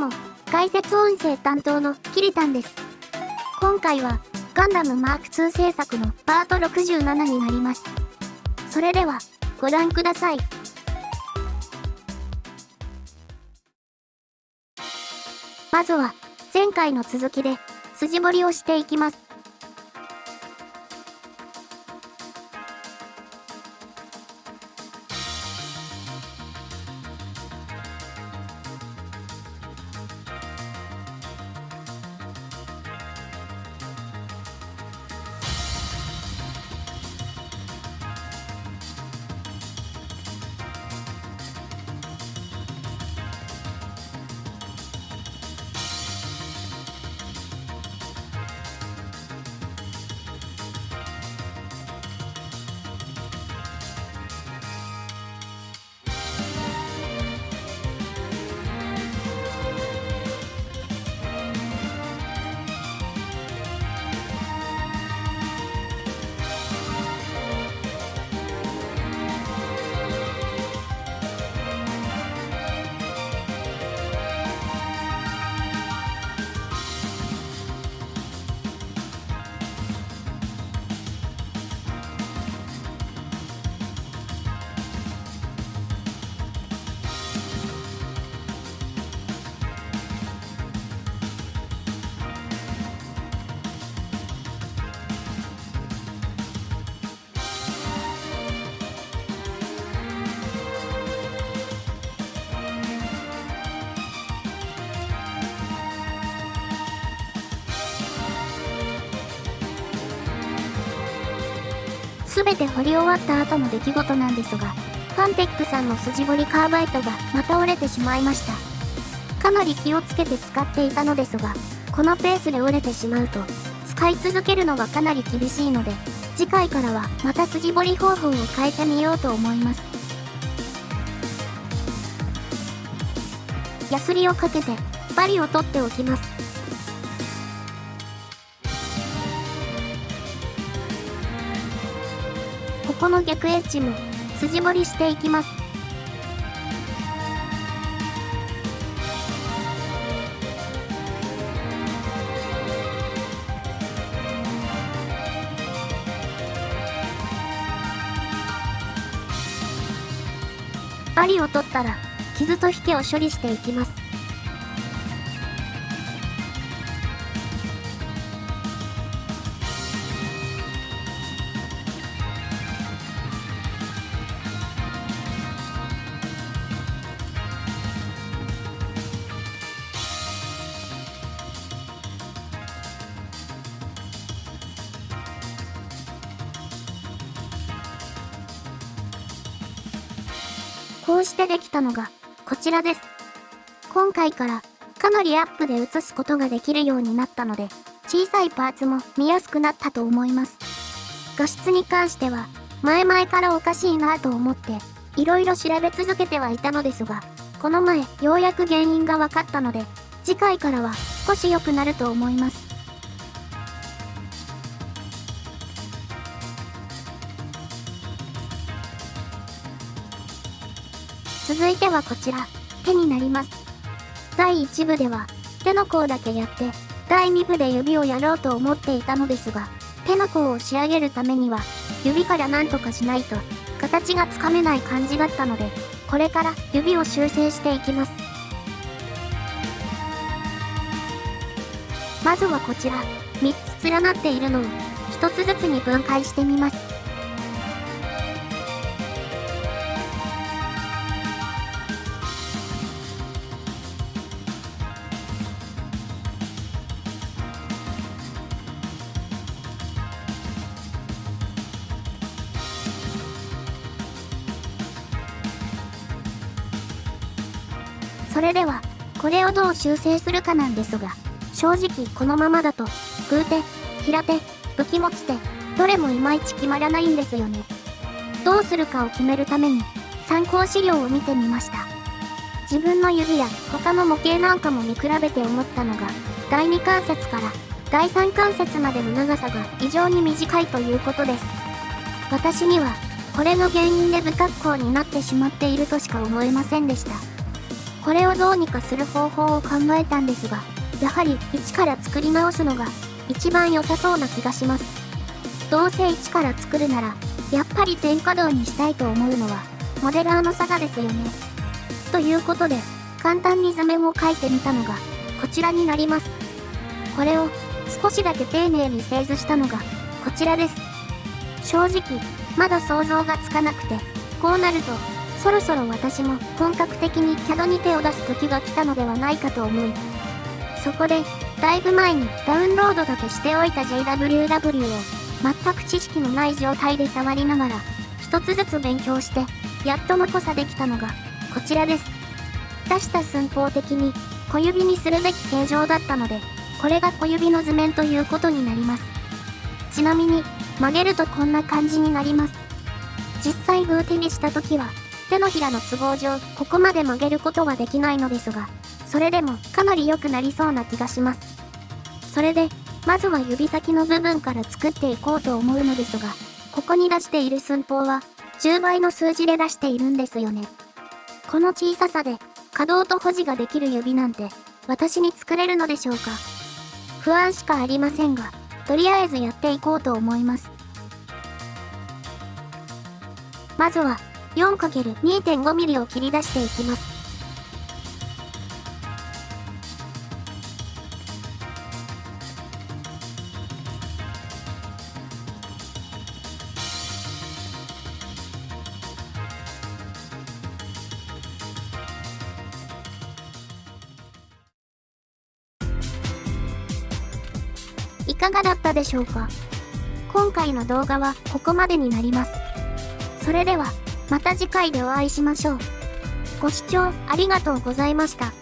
も、解説音声担当のキリタンです。今回は、ガンダムマーク2制作のパート67になります。それでは、ご覧ください。まずは、前回の続きで、筋彫りをしていきます。すべて掘り終わった後の出来事なんですが、ファンテックさんの筋彫りカーバイトがまた折れてしまいました。かなり気をつけて使っていたのですが、このペースで折れてしまうと、使い続けるのがかなり厳しいので、次回からはまた筋彫り方法を変えてみようと思います。ヤスリをかけて、針を取っておきます。この逆エッジも筋彫りしていきます。針を取ったら傷と引けを処理していきます。こうしてできたのが、こちらです。今回から、かなりアップで映すことができるようになったので、小さいパーツも見やすくなったと思います。画質に関しては、前々からおかしいなと思って、いろいろ調べ続けてはいたのですが、この前、ようやく原因が分かったので、次回からは少し良くなると思います。続いてはこちら、手になります。第1部では、手の甲だけやって、第2部で指をやろうと思っていたのですが、手の甲を仕上げるためには、指から何とかしないと、形がつかめない感じだったので、これから指を修正していきます。まずはこちら、3つ連なっているのを、1つずつに分解してみます。それでは、これをどう修正するかなんですが、正直このままだと、空手、平手、武器持ち手、どれもいまいち決まらないんですよね。どうするかを決めるために、参考資料を見てみました。自分の指や他の模型なんかも見比べて思ったのが、第2関節から第3関節までの長さが異常に短いということです。私には、これの原因で不格好になってしまっているとしか思えませんでした。これをどうにかする方法を考えたんですが、やはり一から作り直すのが一番良さそうな気がします。どうせ一から作るなら、やっぱり全稼働にしたいと思うのは、モデラーの差がですよね。ということで、簡単に図面を描いてみたのが、こちらになります。これを少しだけ丁寧に製図したのが、こちらです。正直、まだ想像がつかなくて、こうなると、そろそろ私も本格的に CAD に手を出す時が来たのではないかと思い、そこで、だいぶ前にダウンロードだけしておいた JWW を全く知識のない状態で触りながら、一つずつ勉強して、やっと残さできたのが、こちらです。出した寸法的に、小指にするべき形状だったので、これが小指の図面ということになります。ちなみに、曲げるとこんな感じになります。実際グー手にした時は、手のひらの都合上、ここまで曲げることはできないのですが、それでもかなり良くなりそうな気がします。それで、まずは指先の部分から作っていこうと思うのですが、ここに出している寸法は、10倍の数字で出しているんですよね。この小ささで、可動と保持ができる指なんて、私に作れるのでしょうか不安しかありませんが、とりあえずやっていこうと思います。まずは、4×2.5mm を切り出していきます。いかがだったでしょうか？今回の動画はここまでになります。それでは、また次回でお会いしましょう。ご視聴ありがとうございました。